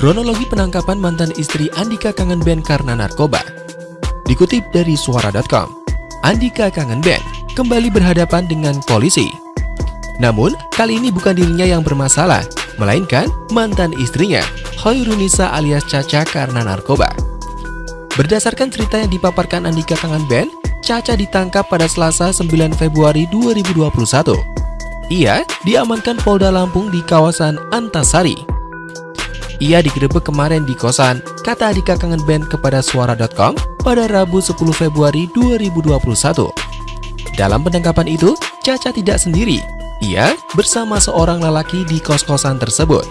Kronologi penangkapan mantan istri Andika kangen band karena narkoba. Dikutip dari suara.com, Andika kangen band kembali berhadapan dengan polisi. Namun, kali ini bukan dirinya yang bermasalah, melainkan mantan istrinya, Hoirunisa alias Caca karena narkoba. Berdasarkan cerita yang dipaparkan Andika Kangen Band, Caca ditangkap pada Selasa 9 Februari 2021. Ia diamankan Polda Lampung di kawasan Antasari. Ia digerebek kemarin di kosan, kata Andika Kangen Band kepada suara.com pada Rabu 10 Februari 2021. Dalam penangkapan itu, Caca tidak sendiri. Ia bersama seorang lelaki di kos-kosan tersebut.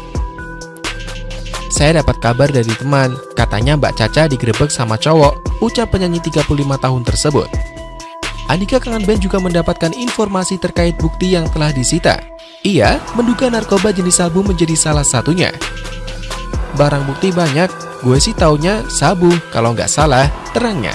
Saya dapat kabar dari teman, katanya Mbak Caca digerebek sama cowok, ucap penyanyi 35 tahun tersebut. Andika Kangen Band juga mendapatkan informasi terkait bukti yang telah disita. Ia menduga narkoba jenis sabu menjadi salah satunya. Barang bukti banyak, gue sih taunya sabu, kalau nggak salah, terangnya.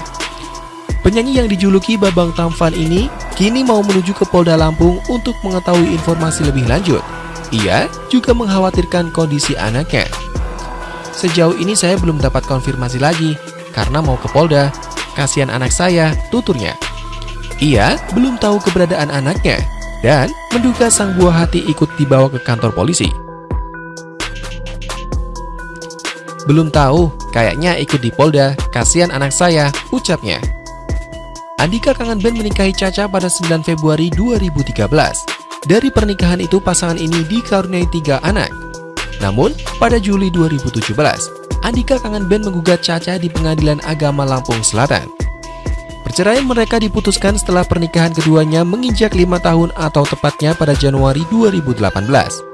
Penyanyi yang dijuluki Babang Tampan ini kini mau menuju ke Polda Lampung untuk mengetahui informasi lebih lanjut. Ia juga mengkhawatirkan kondisi anaknya. Sejauh ini saya belum dapat konfirmasi lagi, karena mau ke Polda. Kasihan anak saya, tuturnya. Ia belum tahu keberadaan anaknya, dan menduga sang buah hati ikut dibawa ke kantor polisi. Belum tahu, kayaknya ikut di Polda, kasihan anak saya, ucapnya. Andika Kangen Band menikahi Caca pada 9 Februari 2013. Dari pernikahan itu, pasangan ini dikaruniai tiga anak. Namun, pada Juli 2017, Andika Kangen Band menggugat Caca di Pengadilan Agama Lampung Selatan. Perceraian mereka diputuskan setelah pernikahan keduanya menginjak lima tahun atau tepatnya pada Januari 2018.